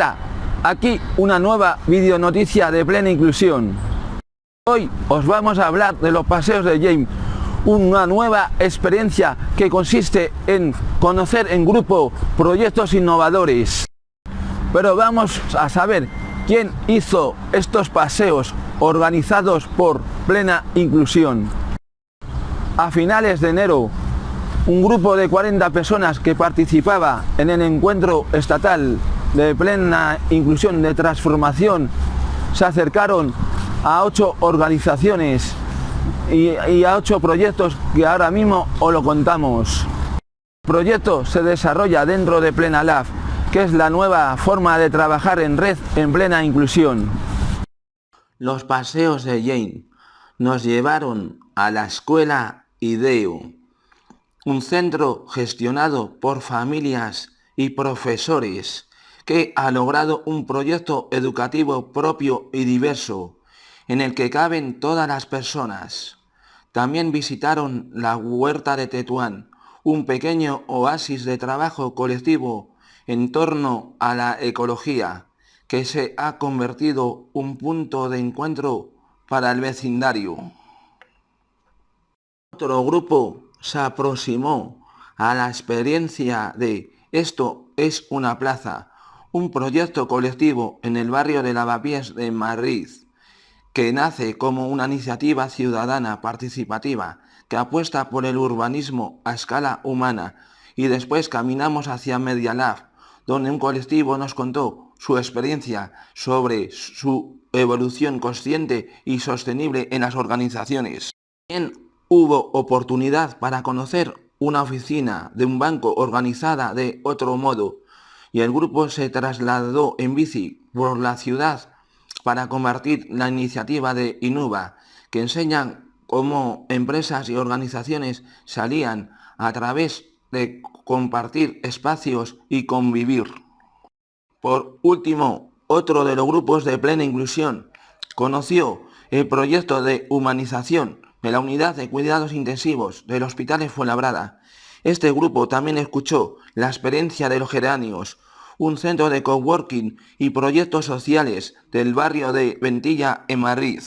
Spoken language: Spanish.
Hola, aquí una nueva videonoticia de plena inclusión. Hoy os vamos a hablar de los paseos de James, una nueva experiencia que consiste en conocer en grupo proyectos innovadores. Pero vamos a saber quién hizo estos paseos organizados por plena inclusión. A finales de enero, un grupo de 40 personas que participaba en el encuentro estatal de plena inclusión de transformación se acercaron a ocho organizaciones y, a ocho proyectos que ahora mismo os lo contamos. El proyecto se desarrolla dentro de Plena Lab, que es la nueva forma de trabajar en red en plena inclusión. Los paseos de Jane nos llevaron a la escuela IDEO, un centro gestionado por familias y profesores que ha logrado un proyecto educativo propio y diverso, en el que caben todas las personas. También visitaron la huerta de Tetuán, un pequeño oasis de trabajo colectivo en torno a la ecología, que se ha convertido un punto de encuentro para el vecindario. Otro grupo se aproximó a la experiencia de Esto es una plaza, un proyecto colectivo en el barrio de Lavapiés de Madrid, que nace como una iniciativa ciudadana participativa que apuesta por el urbanismo a escala humana y después caminamos hacia Media Lab, donde un colectivo nos contó su experiencia sobre su evolución consciente y sostenible en las organizaciones. También hubo oportunidad para conocer una oficina de un banco organizada de otro modo y el grupo se trasladó en bici por la ciudad para compartir la iniciativa de Inuba, que enseñan cómo empresas y organizaciones salían a través de compartir espacios y convivir. Por último, otro de los grupos de plena inclusión conoció el proyecto de humanización de la unidad de cuidados intensivos del Hospital de Fuenlabrada. Este grupo también escuchó la experiencia de los geranios, un centro de coworking y proyectos sociales del barrio de Ventilla en Madrid.